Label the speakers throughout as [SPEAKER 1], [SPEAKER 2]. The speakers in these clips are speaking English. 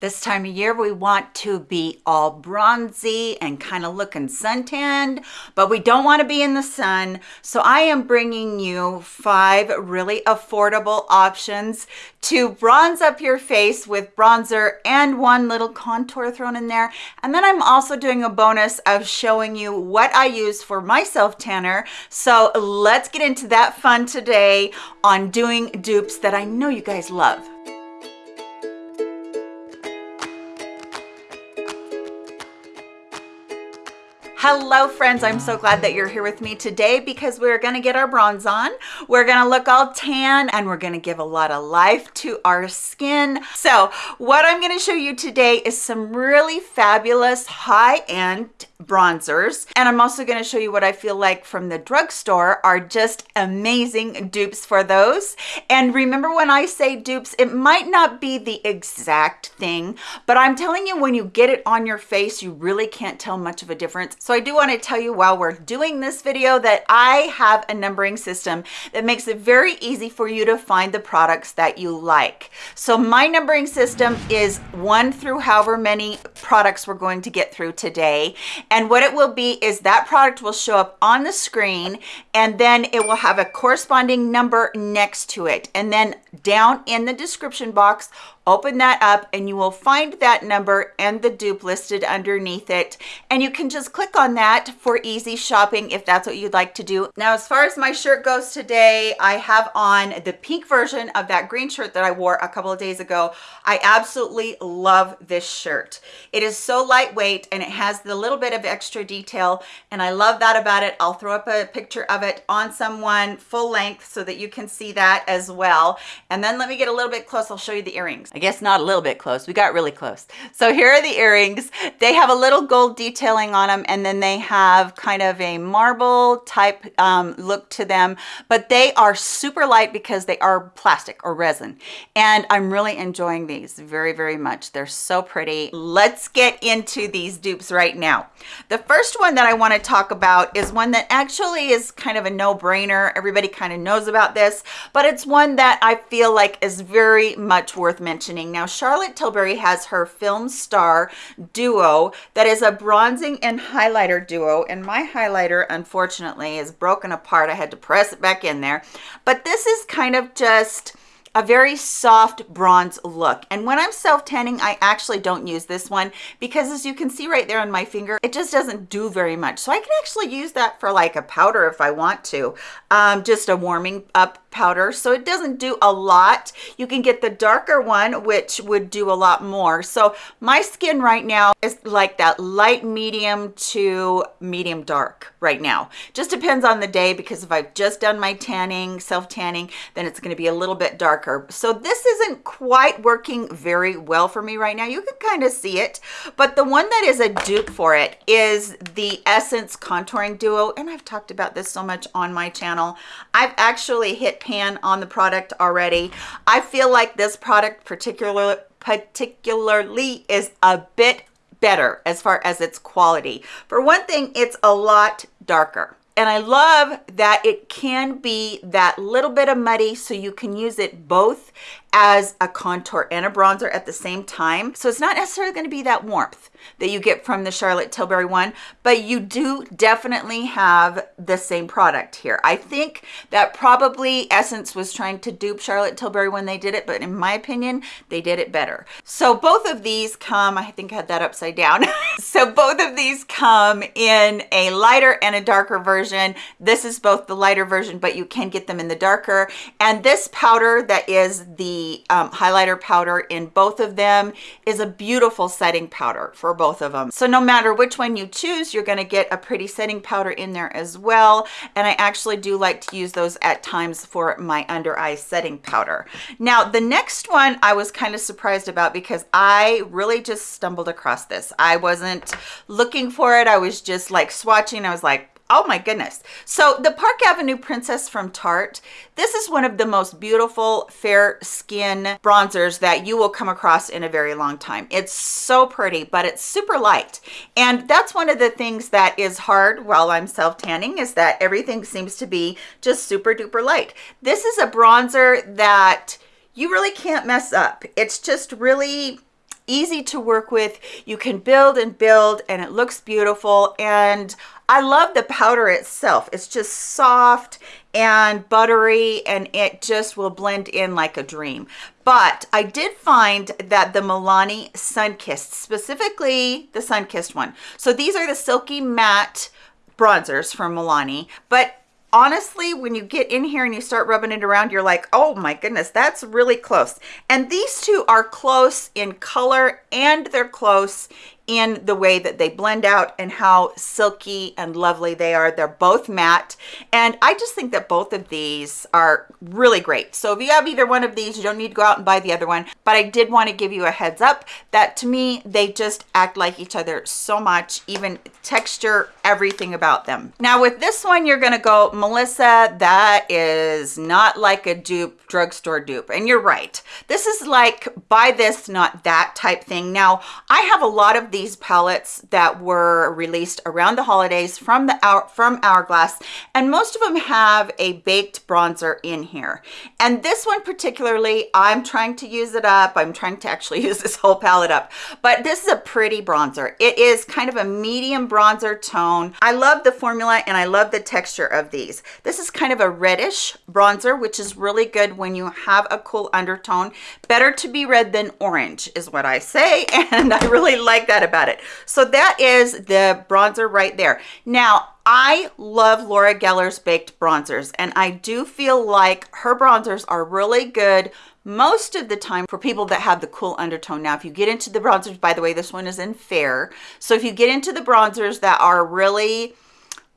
[SPEAKER 1] This time of year, we want to be all bronzy and kind of looking suntanned, but we don't want to be in the sun. So I am bringing you five really affordable options to bronze up your face with bronzer and one little contour thrown in there. And then I'm also doing a bonus of showing you what I use for my self tanner. So let's get into that fun today on doing dupes that I know you guys love. Hello friends, I'm so glad that you're here with me today because we're gonna get our bronze on. We're gonna look all tan and we're gonna give a lot of life to our skin. So what I'm gonna show you today is some really fabulous high-end bronzers. And I'm also gonna show you what I feel like from the drugstore are just amazing dupes for those. And remember when I say dupes, it might not be the exact thing, but I'm telling you when you get it on your face, you really can't tell much of a difference. So I do wanna tell you while we're doing this video that I have a numbering system that makes it very easy for you to find the products that you like. So my numbering system is one through however many products we're going to get through today. And what it will be is that product will show up on the screen and then it will have a corresponding number next to it. And then down in the description box, open that up and you will find that number and the dupe listed underneath it. And you can just click on that for easy shopping if that's what you'd like to do. Now as far as my shirt goes today i have on the pink version of that green shirt that i wore a couple of days ago. I absolutely love this shirt. It is so lightweight and it has the little bit of extra detail and i love that about it. I'll throw up a picture of it on someone full length so that you can see that as well. And then let me get a little bit close. I'll show you the earrings I guess not a little bit close. We got really close. So here are the earrings. They have a little gold detailing on them and then they have kind of a marble type um, look to them, but they are super light because they are plastic or resin. And I'm really enjoying these very, very much. They're so pretty. Let's get into these dupes right now. The first one that I want to talk about is one that actually is kind of a no-brainer. Everybody kind of knows about this, but it's one that I feel like is very much worth mentioning Now, Charlotte Tilbury has her Film Star Duo that is a bronzing and highlighter duo. And my highlighter, unfortunately, is broken apart. I had to press it back in there. But this is kind of just a very soft bronze look. And when I'm self-tanning, I actually don't use this one because as you can see right there on my finger, it just doesn't do very much. So I can actually use that for like a powder if I want to, um, just a warming up powder. So it doesn't do a lot. You can get the darker one which would do a lot more. So my skin right now is like that light medium to medium dark right now. Just depends on the day because if I've just done my tanning self tanning then it's going to be a little bit darker so this isn't quite working very well for me right now you can kind of see it but the one that is a dupe for it is the essence contouring duo and I've talked about this so much on my channel I've actually hit pan on the product already. I feel like this product particularly particularly is a bit better as far as its quality. For one thing, it's a lot darker. And I love that it can be that little bit of muddy so you can use it both as a contour and a bronzer at the same time. So it's not necessarily going to be that warmth that you get from the Charlotte Tilbury one, but you do definitely have the same product here. I think that probably Essence was trying to dupe Charlotte Tilbury when they did it, but in my opinion, they did it better. So both of these come, I think I had that upside down. so both of these come in a lighter and a darker version. This is both the lighter version, but you can get them in the darker. And this powder that is the um, highlighter powder in both of them is a beautiful setting powder for both of them. So no matter which one you choose, you're going to get a pretty setting powder in there as well. And I actually do like to use those at times for my under eye setting powder. Now, the next one I was kind of surprised about because I really just stumbled across this. I wasn't looking for it. I was just like swatching. I was like, Oh my goodness. So the Park Avenue Princess from Tarte, this is one of the most beautiful fair skin bronzers that you will come across in a very long time. It's so pretty, but it's super light. And that's one of the things that is hard while I'm self-tanning is that everything seems to be just super duper light. This is a bronzer that you really can't mess up. It's just really easy to work with. You can build and build and it looks beautiful. And I love the powder itself. It's just soft and buttery and it just will blend in like a dream. But I did find that the Milani Sunkissed, specifically the Sunkissed one. So these are the silky matte bronzers from Milani, but honestly, when you get in here and you start rubbing it around, you're like, oh my goodness, that's really close. And these two are close in color and they're close in the way that they blend out and how silky and lovely they are. They're both matte. And I just think that both of these are really great. So if you have either one of these, you don't need to go out and buy the other one. But I did want to give you a heads up that to me, they just act like each other so much, even texture, everything about them. Now with this one, you're going to go, Melissa, that is not like a dupe, drugstore dupe. And you're right. This is like buy this, not that type thing. Now, I have a lot of these these palettes that were released around the holidays from the hour from Hourglass, and most of them have a baked bronzer in here. And this one particularly, I'm trying to use it up. I'm trying to actually use this whole palette up, but this is a pretty bronzer. It is kind of a medium bronzer tone. I love the formula and I love the texture of these. This is kind of a reddish bronzer, which is really good when you have a cool undertone. Better to be red than orange is what I say, and I really like that about it. So that is the bronzer right there. Now, I love Laura Geller's baked bronzers, and I do feel like her bronzers are really good most of the time for people that have the cool undertone. Now, if you get into the bronzers, by the way, this one is in fair. So if you get into the bronzers that are really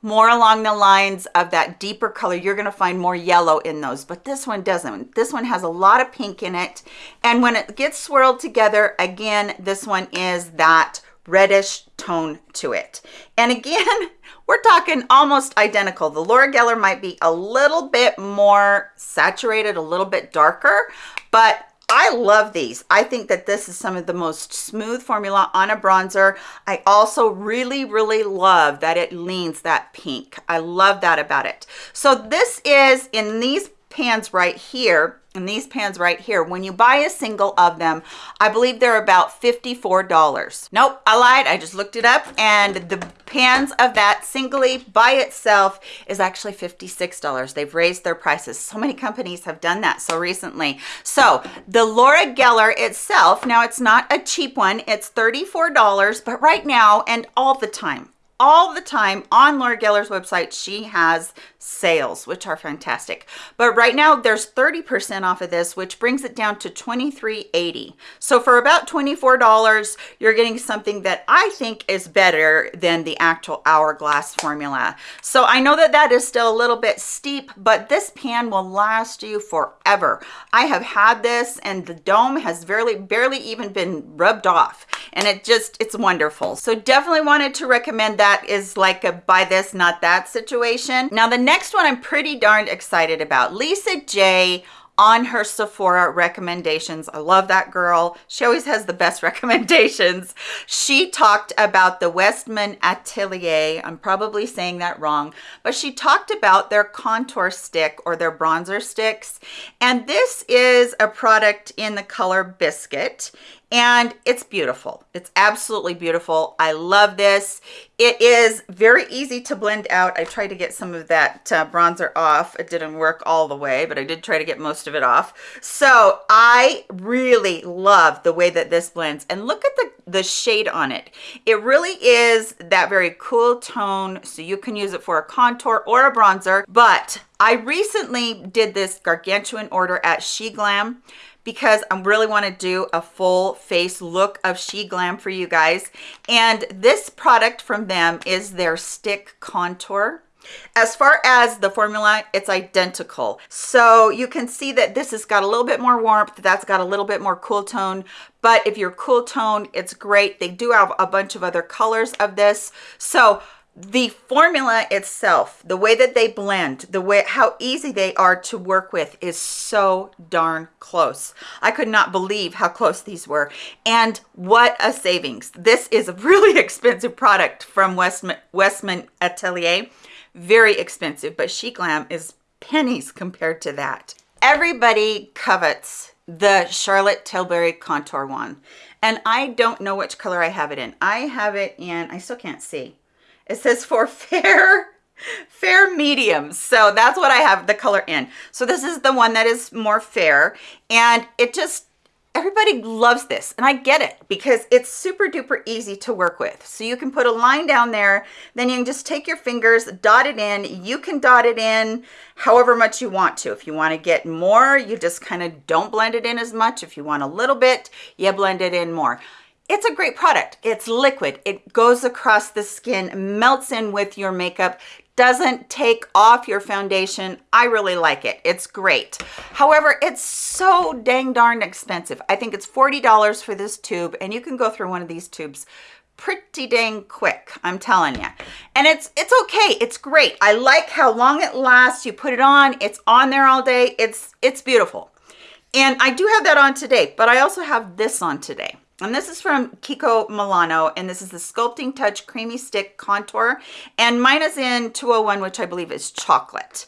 [SPEAKER 1] more along the lines of that deeper color you're going to find more yellow in those but this one doesn't. This one has a lot of pink in it. And when it gets swirled together again this one is that reddish tone to it. And again we're talking almost identical. The Laura Geller might be a little bit more saturated a little bit darker but I love these. I think that this is some of the most smooth formula on a bronzer. I also really, really love that it leans that pink. I love that about it. So this is in these pans right here and these pans right here when you buy a single of them i believe they're about 54 dollars. Nope i lied i just looked it up and the pans of that singly by itself is actually 56 dollars. They've raised their prices. So many companies have done that so recently. So the laura geller itself now it's not a cheap one it's 34 dollars but right now and all the time all the time on Laura Geller's website. She has sales, which are fantastic. But right now there's 30% off of this, which brings it down to $23.80. So for about $24, you're getting something that I think is better than the actual Hourglass formula. So I know that that is still a little bit steep, but this pan will last you forever. I have had this and the dome has barely, barely even been rubbed off and it just, it's wonderful. So definitely wanted to recommend that is like a buy this, not that situation. Now, the next one I'm pretty darned excited about. Lisa J on her Sephora recommendations. I love that girl. She always has the best recommendations. She talked about the Westman Atelier. I'm probably saying that wrong, but she talked about their contour stick or their bronzer sticks. And this is a product in the color Biscuit and it's beautiful. It's absolutely beautiful. I love this. It is very easy to blend out. I tried to get some of that uh, bronzer off. It didn't work all the way, but I did try to get most of it off. So I really love the way that this blends. And look at the, the shade on it. It really is that very cool tone, so you can use it for a contour or a bronzer. But I recently did this gargantuan order at SheGlam because I really want to do a full face look of She Glam for you guys. And this product from them is their stick contour. As far as the formula, it's identical. So you can see that this has got a little bit more warmth, that's got a little bit more cool tone, but if you're cool tone, it's great. They do have a bunch of other colors of this. So the formula itself the way that they blend the way how easy they are to work with is so darn close. I could not believe how close these were. And what a savings. This is a really expensive product from westman westman atelier. Very expensive but SheGlam is pennies compared to that. Everybody covets the charlotte tilbury contour one. And I don't know which color I have it in. I have it in, I still can't see. It says for fair, fair medium. So that's what I have the color in. So this is the one that is more fair and it just everybody loves this and I get it because it's super duper easy to work with. So you can put a line down there, then you can just take your fingers, dot it in. You can dot it in however much you want to. If you want to get more, you just kind of don't blend it in as much. If you want a little bit, you blend it in more. It's a great product. It's liquid. It goes across the skin, melts in with your makeup, doesn't take off your foundation. I really like it. It's great. However, it's so dang darn expensive. I think it's $40 for this tube and you can go through one of these tubes pretty dang quick i'm telling you and it's it's okay it's great i like how long it lasts you put it on it's on there all day it's it's beautiful and i do have that on today but i also have this on today and this is from Kiko Milano, and this is the Sculpting Touch Creamy Stick Contour. And mine is in 201, which I believe is chocolate.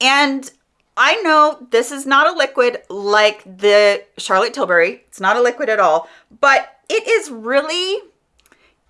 [SPEAKER 1] And I know this is not a liquid like the Charlotte Tilbury. It's not a liquid at all, but it is really,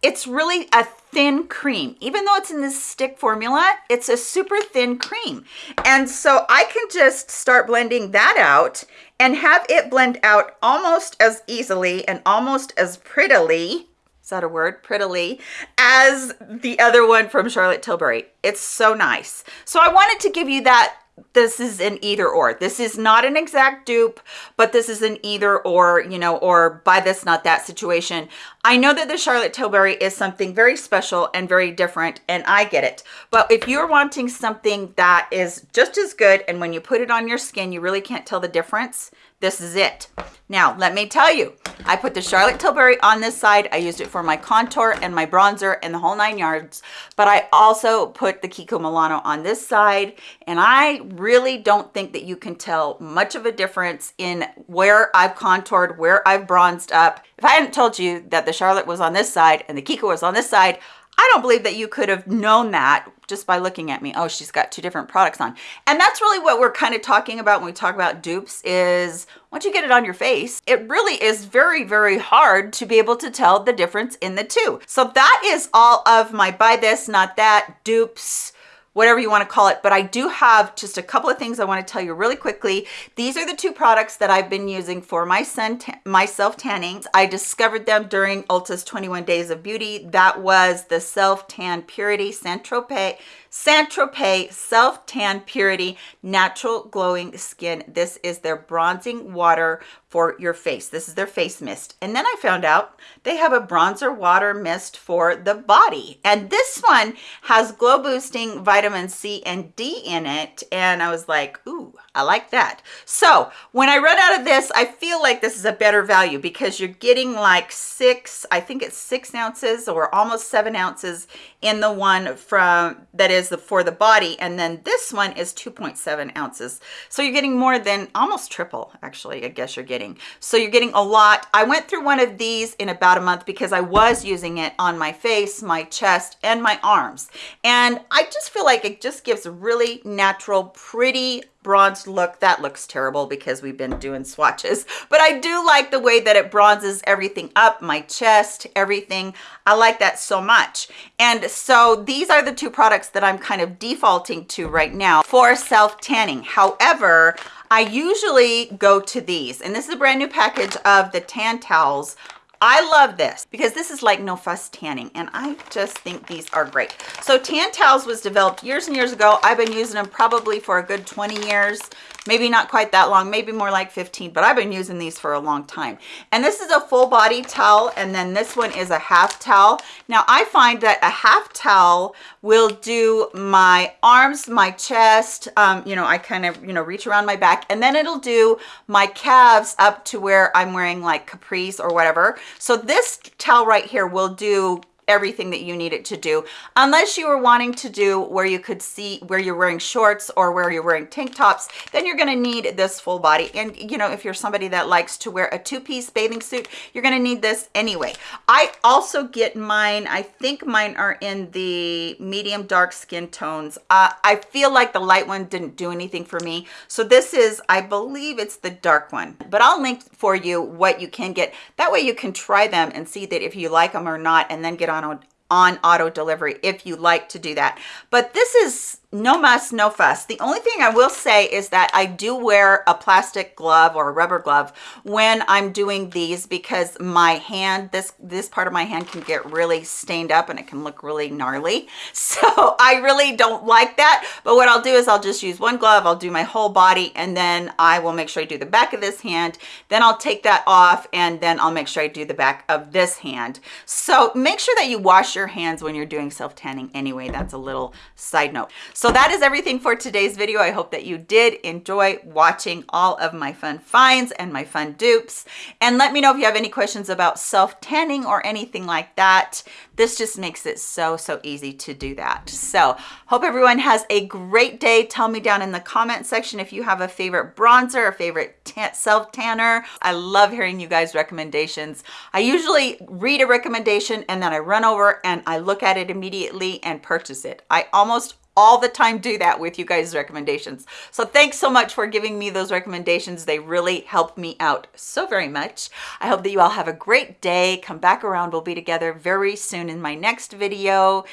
[SPEAKER 1] it's really a thin cream. Even though it's in this stick formula, it's a super thin cream. And so I can just start blending that out and have it blend out almost as easily and almost as prettily is that a word? Prettily as the other one from charlotte tilbury. It's so nice. So i wanted to give you that this is an either or. This is not an exact dupe but this is an either or you know or buy this not that situation i know that the charlotte tilbury is something very special and very different and i get it but if you're wanting something that is just as good and when you put it on your skin you really can't tell the difference this is it. Now, let me tell you, I put the Charlotte Tilbury on this side. I used it for my contour and my bronzer and the whole nine yards, but I also put the Kiko Milano on this side, and I really don't think that you can tell much of a difference in where I've contoured, where I've bronzed up. If I hadn't told you that the Charlotte was on this side and the Kiko was on this side, I don't believe that you could have known that just by looking at me. Oh, she's got two different products on. And that's really what we're kind of talking about when we talk about dupes is once you get it on your face, it really is very, very hard to be able to tell the difference in the two. So that is all of my buy this, not that dupes, whatever you want to call it. But I do have just a couple of things I want to tell you really quickly. These are the two products that I've been using for my sun my self tanning. I discovered them during Ulta's 21 Days of Beauty. That was the Self Tan Purity Saint Tropez Saint Tropez Self Tan Purity Natural Glowing Skin. This is their bronzing water for your face. This is their face mist. And then I found out they have a bronzer water mist for the body. And this one has glow boosting vitamin C and D in it. And I was like, ooh, I like that. So when I run out of this, I feel like this is a better value because you're getting like six, I think it's six ounces or almost seven ounces in the one from that is the for the body and then this one is 2.7 ounces. So you're getting more than almost triple actually i guess you're getting. So you're getting a lot. I went through one of these in about a month because i was using it on my face my chest and my arms. And i just feel like it just gives a really natural pretty bronzed look that looks terrible because we've been doing swatches but i do like the way that it bronzes everything up my chest everything. I like that so much. And so these are the two products that i'm kind of defaulting to right now for self tanning however i usually go to these and this is a brand new package of the tan towels I love this because this is like no fuss tanning and I just think these are great. So Tan Towels was developed years and years ago. I've been using them probably for a good 20 years maybe not quite that long maybe more like 15 but i've been using these for a long time and this is a full body towel and then this one is a half towel now i find that a half towel will do my arms my chest um, you know i kind of you know reach around my back and then it'll do my calves up to where i'm wearing like capris or whatever so this towel right here will do everything that you need it to do. Unless you were wanting to do where you could see where you're wearing shorts or where you're wearing tank tops then you're going to need this full body. And you know if you're somebody that likes to wear a two-piece bathing suit you're going to need this anyway. I also get mine i think mine are in the medium dark skin tones. Uh, i feel like the light one didn't do anything for me. So this is i believe it's the dark one. But i'll link for you what you can get. That way you can try them and see that if you like them or not and then get on on auto delivery if you like to do that. But this is no muss, no fuss. The only thing I will say is that I do wear a plastic glove or a rubber glove when I'm doing these because my hand, this, this part of my hand can get really stained up and it can look really gnarly. So I really don't like that. But what I'll do is I'll just use one glove, I'll do my whole body, and then I will make sure I do the back of this hand. Then I'll take that off and then I'll make sure I do the back of this hand. So make sure that you wash your hands when you're doing self-tanning anyway. That's a little side note. So that is everything for today's video. I hope that you did enjoy watching all of my fun finds and my fun dupes. And let me know if you have any questions about self-tanning or anything like that. This just makes it so, so easy to do that. So hope everyone has a great day. Tell me down in the comment section if you have a favorite bronzer, a favorite self-tanner. I love hearing you guys recommendations. I usually read a recommendation and then I run over and I look at it immediately and purchase it. I almost all the time do that with you guys recommendations. So thanks so much for giving me those recommendations. They really help me out so very much. I hope that you all have a great day. Come back around. We'll be together very soon in my next video.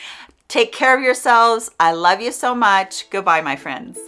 [SPEAKER 1] Take care of yourselves. I love you so much. Goodbye my friends